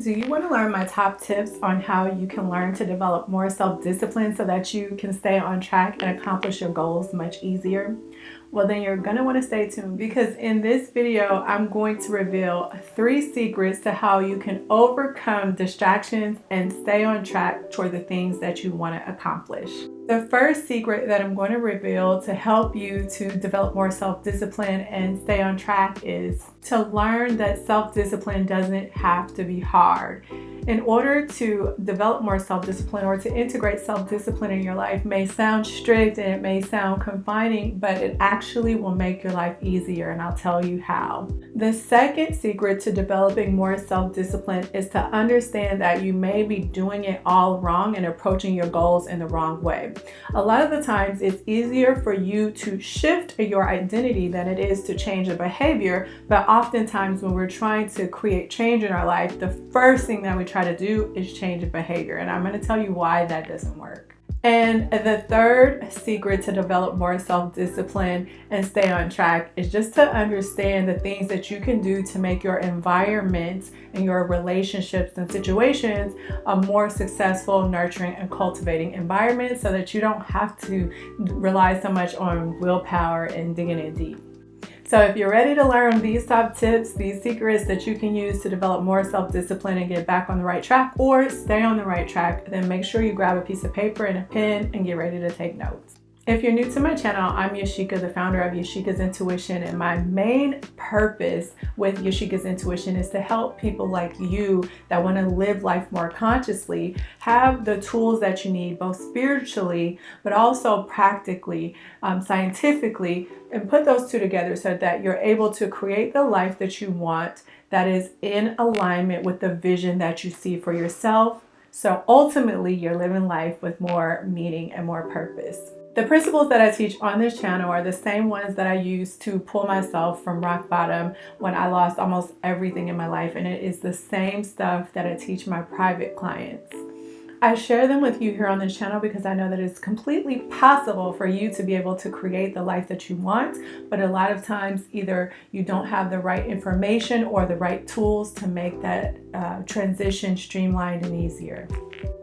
Do you want to learn my top tips on how you can learn to develop more self-discipline so that you can stay on track and accomplish your goals much easier? Well, then you're want to stay tuned because in this video, I'm going to reveal three secrets to how you can overcome distractions and stay on track toward the things that you want to accomplish. The first secret that I'm going to reveal to help you to develop more self-discipline and stay on track is to learn that self-discipline doesn't have to be hard. In order to develop more self-discipline or to integrate self-discipline in your life may sound strict and it may sound confining, but it actually will make your life easier and I'll tell you how. The second secret to developing more self-discipline is to understand that you may be doing it all wrong and approaching your goals in the wrong way. A lot of the times it's easier for you to shift your identity than it is to change a behavior, but oftentimes when we're trying to create change in our life, the first thing that we try to do is change behavior. And I'm going to tell you why that doesn't work. And the third secret to develop more self-discipline and stay on track is just to understand the things that you can do to make your environment and your relationships and situations a more successful, nurturing, and cultivating environment so that you don't have to rely so much on willpower and digging in deep. So if you're ready to learn these top tips, these secrets that you can use to develop more self-discipline and get back on the right track or stay on the right track, then make sure you grab a piece of paper and a pen and get ready to take notes. If you're new to my channel, I'm Yashika, the founder of Yashika's Intuition, and my main purpose with Yashika's Intuition is to help people like you that want to live life more consciously have the tools that you need, both spiritually, but also practically, um, scientifically, and put those two together so that you're able to create the life that you want that is in alignment with the vision that you see for yourself. So ultimately, you're living life with more meaning and more purpose. The principles that I teach on this channel are the same ones that I use to pull myself from rock bottom when I lost almost everything in my life and it is the same stuff that I teach my private clients. I share them with you here on this channel because I know that it's completely possible for you to be able to create the life that you want, but a lot of times either you don't have the right information or the right tools to make that uh, transition streamlined and easier.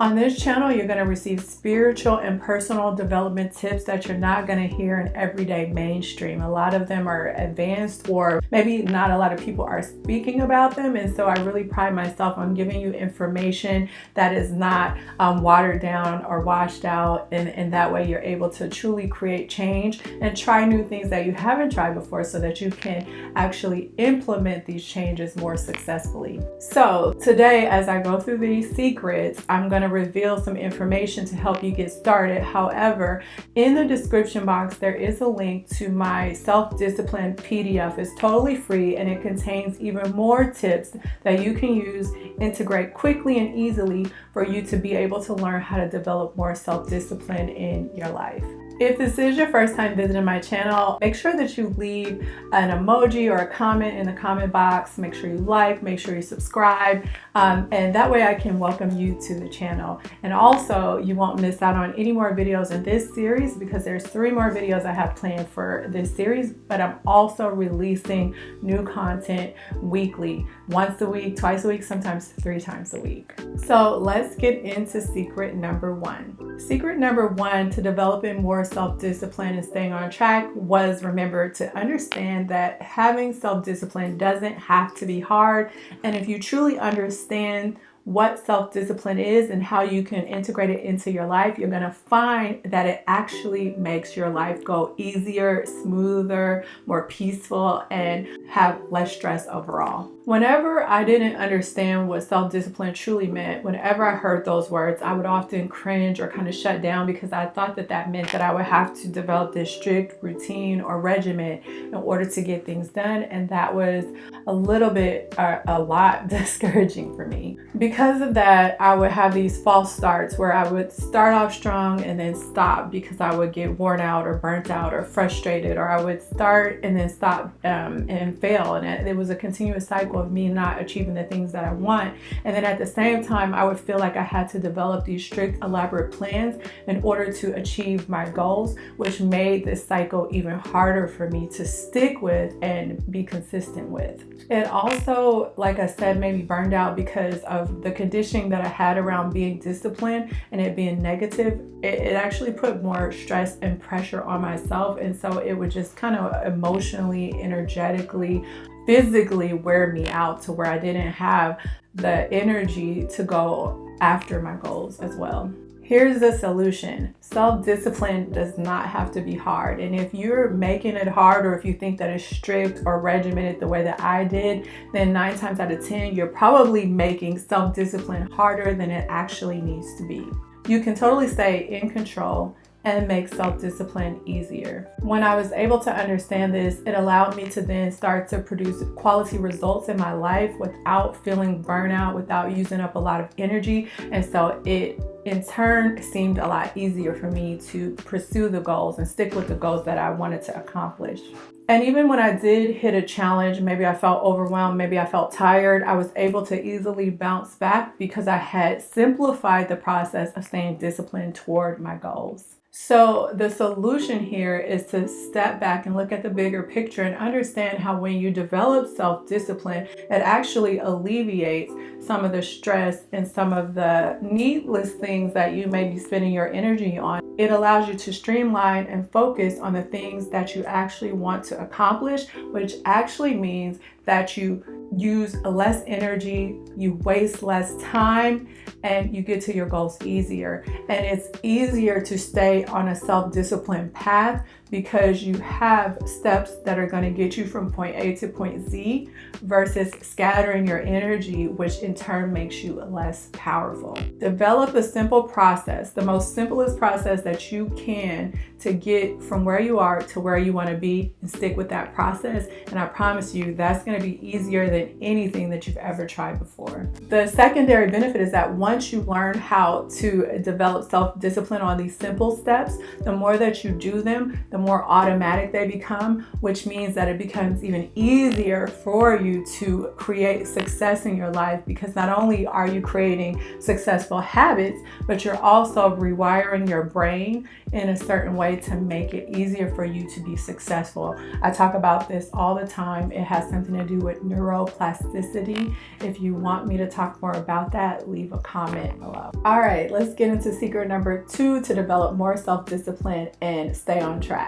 On this channel, you're going to receive spiritual and personal development tips that you're not going to hear in everyday mainstream. A lot of them are advanced or maybe not a lot of people are speaking about them. And so I really pride myself on giving you information that is not um, watered down or washed out. And, and that way you're able to truly create change and try new things that you haven't tried before so that you can actually implement these changes more successfully. So today, as I go through these secrets, I'm going to reveal some information to help you get started. However, in the description box, there is a link to my self-discipline PDF. It's totally free and it contains even more tips that you can use, integrate quickly and easily for you to be able to learn how to develop more self-discipline in your life. If this is your first time visiting my channel, make sure that you leave an emoji or a comment in the comment box. Make sure you like, make sure you subscribe, um, and that way I can welcome you to the channel. And also, you won't miss out on any more videos in this series because there's three more videos I have planned for this series, but I'm also releasing new content weekly, once a week, twice a week, sometimes three times a week. So let's get into secret number one. Secret number one to developing more self-discipline and staying on track was remember to understand that having self-discipline doesn't have to be hard. And if you truly understand what self-discipline is and how you can integrate it into your life, you're going to find that it actually makes your life go easier, smoother, more peaceful, and have less stress overall. Whenever I didn't understand what self-discipline truly meant, whenever I heard those words, I would often cringe or kind of shut down because I thought that that meant that I would have to develop this strict routine or regimen in order to get things done. And that was a little bit, uh, a lot discouraging for me because because of that, I would have these false starts where I would start off strong and then stop because I would get worn out or burnt out or frustrated, or I would start and then stop um, and fail. And it, it was a continuous cycle of me not achieving the things that I want. And then at the same time, I would feel like I had to develop these strict, elaborate plans in order to achieve my goals, which made this cycle even harder for me to stick with and be consistent with. It also, like I said, made me burned out because of the conditioning that I had around being disciplined and it being negative. It, it actually put more stress and pressure on myself. And so it would just kind of emotionally, energetically, physically wear me out to where I didn't have the energy to go after my goals as well. Here's the solution. Self-discipline does not have to be hard. And if you're making it hard or if you think that it's strict or regimented the way that I did, then nine times out of 10, you're probably making self-discipline harder than it actually needs to be. You can totally stay in control and make self-discipline easier. When I was able to understand this, it allowed me to then start to produce quality results in my life without feeling burnout, without using up a lot of energy. And so it in turn seemed a lot easier for me to pursue the goals and stick with the goals that I wanted to accomplish. And even when I did hit a challenge, maybe I felt overwhelmed, maybe I felt tired, I was able to easily bounce back because I had simplified the process of staying disciplined toward my goals. So the solution here is to step back and look at the bigger picture and understand how when you develop self-discipline, it actually alleviates some of the stress and some of the needless things that you may be spending your energy on. It allows you to streamline and focus on the things that you actually want to accomplish, which actually means that you use less energy, you waste less time, and you get to your goals easier. And it's easier to stay on a self-discipline path because you have steps that are going to get you from point A to point Z versus scattering your energy, which in turn makes you less powerful. Develop a simple process, the most simplest process that you can to get from where you are to where you want to be and stick with that process. And I promise you that's going to be easier than anything that you've ever tried before. The secondary benefit is that once you learn how to develop self-discipline on these simple steps, the more that you do them, the more automatic they become, which means that it becomes even easier for you to create success in your life because not only are you creating successful habits, but you're also rewiring your brain in a certain way to make it easier for you to be successful. I talk about this all the time. It has something to do with neuroplasticity. If you want me to talk more about that, leave a comment below. All right, let's get into secret number two to develop more self-discipline and stay on track.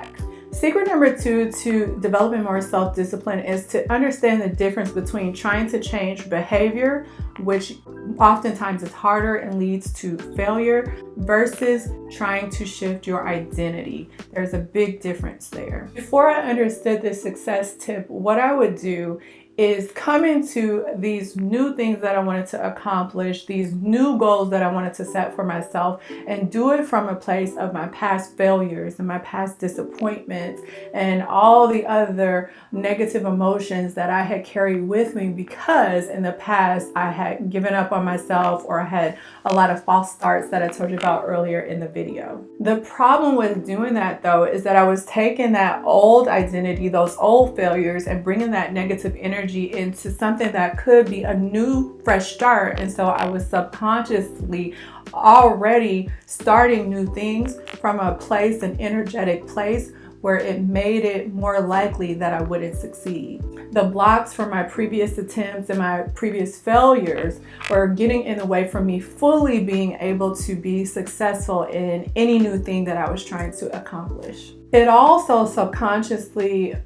Secret number two to developing more self-discipline is to understand the difference between trying to change behavior, which oftentimes is harder and leads to failure, versus trying to shift your identity. There's a big difference there. Before I understood this success tip, what I would do is coming to these new things that I wanted to accomplish, these new goals that I wanted to set for myself, and do it from a place of my past failures and my past disappointments and all the other negative emotions that I had carried with me because in the past I had given up on myself or I had a lot of false starts that I told you about earlier in the video. The problem with doing that though is that I was taking that old identity, those old failures, and bringing that negative energy energy into something that could be a new fresh start and so I was subconsciously already starting new things from a place an energetic place where it made it more likely that I wouldn't succeed. The blocks from my previous attempts and my previous failures were getting in the way from me fully being able to be successful in any new thing that I was trying to accomplish. It also subconsciously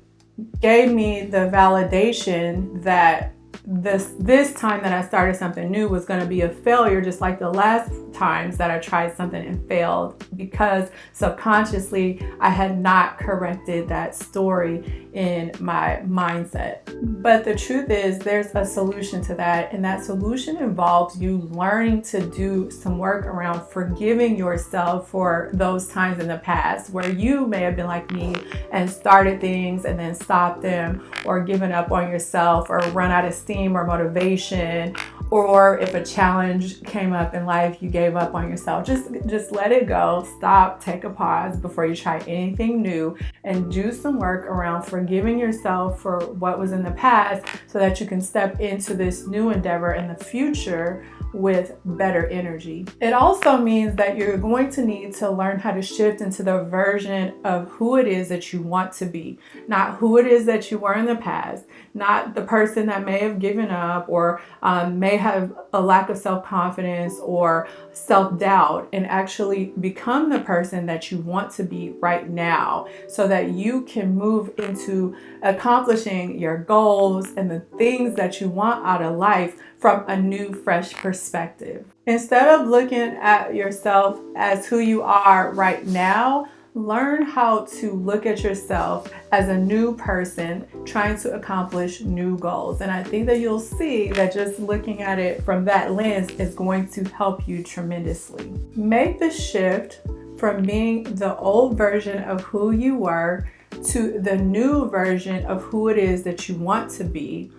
gave me the validation that this this time that I started something new was going to be a failure just like the last times that I tried something and failed because subconsciously I had not corrected that story in my mindset. But the truth is there's a solution to that and that solution involves you learning to do some work around forgiving yourself for those times in the past where you may have been like me and started things and then stopped them or given up on yourself or run out of steam or motivation or if a challenge came up in life you gave up on yourself just just let it go stop take a pause before you try anything new and do some work around forgiving yourself for what was in the past so that you can step into this new endeavor in the future with better energy. It also means that you're going to need to learn how to shift into the version of who it is that you want to be, not who it is that you were in the past, not the person that may have given up or um, may have a lack of self-confidence or self-doubt and actually become the person that you want to be right now so that you can move into accomplishing your goals and the things that you want out of life from a new fresh perspective. Instead of looking at yourself as who you are right now, learn how to look at yourself as a new person trying to accomplish new goals. And I think that you'll see that just looking at it from that lens is going to help you tremendously. Make the shift from being the old version of who you were to the new version of who it is that you want to be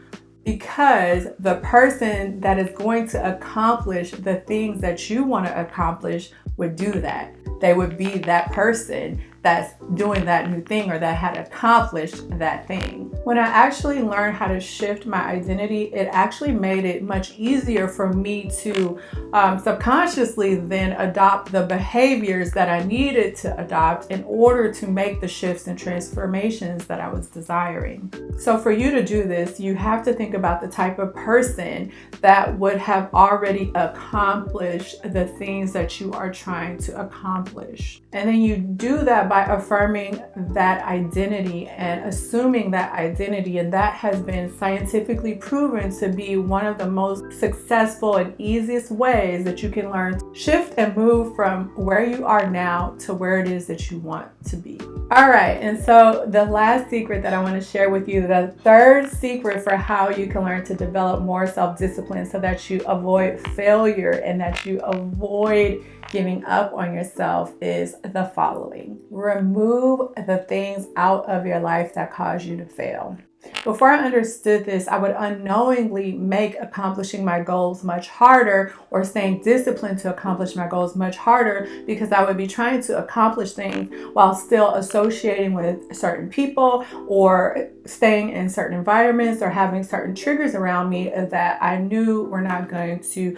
because the person that is going to accomplish the things that you want to accomplish would do that. They would be that person that's doing that new thing or that had accomplished that thing. When I actually learned how to shift my identity, it actually made it much easier for me to um, subconsciously then adopt the behaviors that I needed to adopt in order to make the shifts and transformations that I was desiring. So for you to do this, you have to think about the type of person that would have already accomplished the things that you are trying to accomplish. And then you do that by affirming that identity and assuming that identity. And that has been scientifically proven to be one of the most successful and easiest ways that you can learn shift and move from where you are now to where it is that you want to be. All right, and so the last secret that I want to share with you, the third secret for how you can learn to develop more self-discipline so that you avoid failure and that you avoid giving up on yourself is the following. Remove the things out of your life that cause you to fail. Before I understood this, I would unknowingly make accomplishing my goals much harder or staying disciplined to accomplish my goals much harder because I would be trying to accomplish things while still associating with certain people or staying in certain environments or having certain triggers around me that I knew were not going to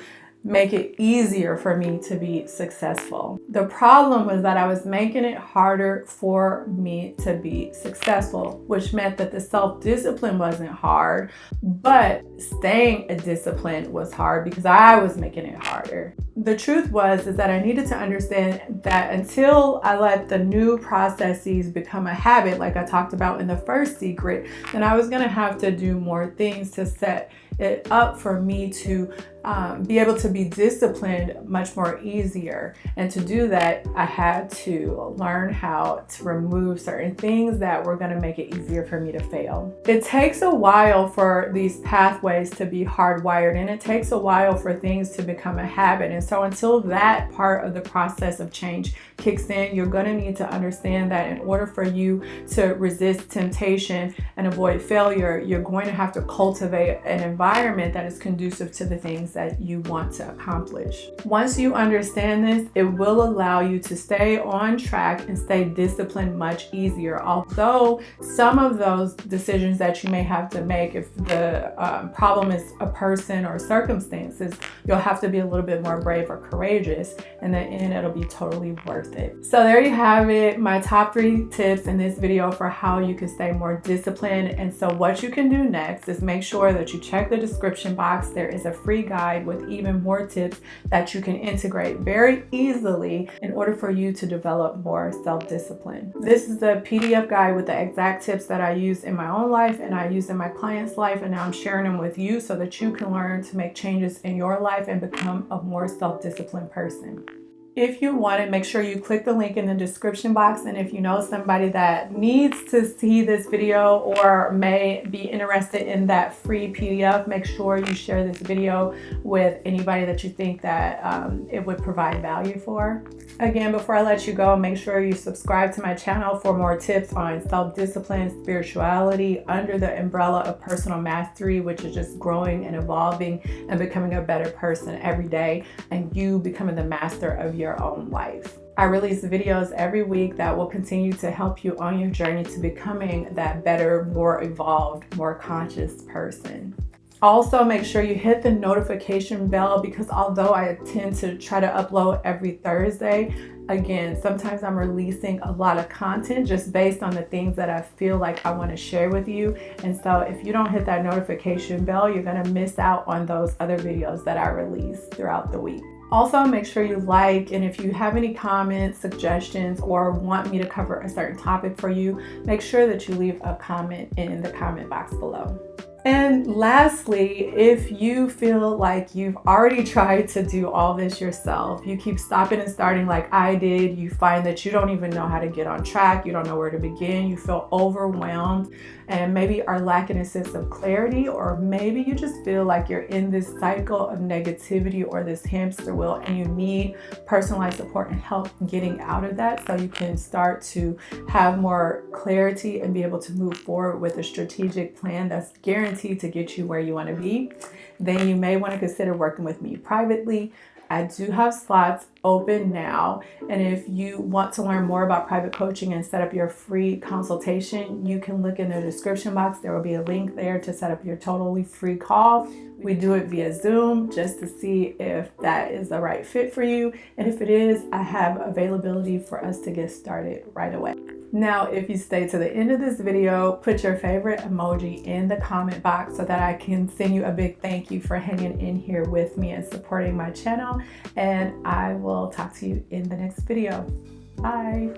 make it easier for me to be successful. The problem was that I was making it harder for me to be successful, which meant that the self-discipline wasn't hard, but staying a discipline was hard because I was making it harder. The truth was is that I needed to understand that until I let the new processes become a habit, like I talked about in the first secret, then I was gonna have to do more things to set it up for me to um, be able to be disciplined much more easier. And to do that, I had to learn how to remove certain things that were gonna make it easier for me to fail. It takes a while for these pathways to be hardwired and it takes a while for things to become a habit. And so until that part of the process of change kicks in, you're gonna need to understand that in order for you to resist temptation and avoid failure, you're going to have to cultivate an environment that is conducive to the things that you want to accomplish. Once you understand this, it will allow you to stay on track and stay disciplined much easier. Although some of those decisions that you may have to make, if the um, problem is a person or circumstances, you'll have to be a little bit more brave or courageous. In the end, it'll be totally worth it. So there you have it, my top three tips in this video for how you can stay more disciplined. And so what you can do next is make sure that you check the description box. There is a free guide with even more tips that you can integrate very easily in order for you to develop more self-discipline. This is the PDF guide with the exact tips that I use in my own life and I use in my client's life and now I'm sharing them with you so that you can learn to make changes in your life and become a more self-disciplined person. If you want it, make sure you click the link in the description box. And if you know somebody that needs to see this video or may be interested in that free PDF, make sure you share this video with anybody that you think that um, it would provide value for. Again, before I let you go, make sure you subscribe to my channel for more tips on self-discipline, spirituality, under the umbrella of personal mastery, which is just growing and evolving and becoming a better person every day and you becoming the master of your your own life. I release videos every week that will continue to help you on your journey to becoming that better, more evolved, more conscious person. Also, make sure you hit the notification bell because although I tend to try to upload every Thursday, again, sometimes I'm releasing a lot of content just based on the things that I feel like I want to share with you. And so if you don't hit that notification bell, you're going to miss out on those other videos that I release throughout the week. Also, make sure you like, and if you have any comments, suggestions, or want me to cover a certain topic for you, make sure that you leave a comment in the comment box below. And lastly, if you feel like you've already tried to do all this yourself, you keep stopping and starting like I did, you find that you don't even know how to get on track, you don't know where to begin, you feel overwhelmed, and maybe are lacking a sense of clarity, or maybe you just feel like you're in this cycle of negativity or this hamster wheel and you need personalized support and help getting out of that so you can start to have more clarity and be able to move forward with a strategic plan that's guaranteed to get you where you want to be, then you may want to consider working with me privately. I do have slots open now. And if you want to learn more about private coaching and set up your free consultation, you can look in the description box. There will be a link there to set up your totally free call. We do it via Zoom just to see if that is the right fit for you. And if it is, I have availability for us to get started right away. Now, if you stay to the end of this video, put your favorite emoji in the comment box so that I can send you a big thank you for hanging in here with me and supporting my channel. And I will talk to you in the next video. Bye.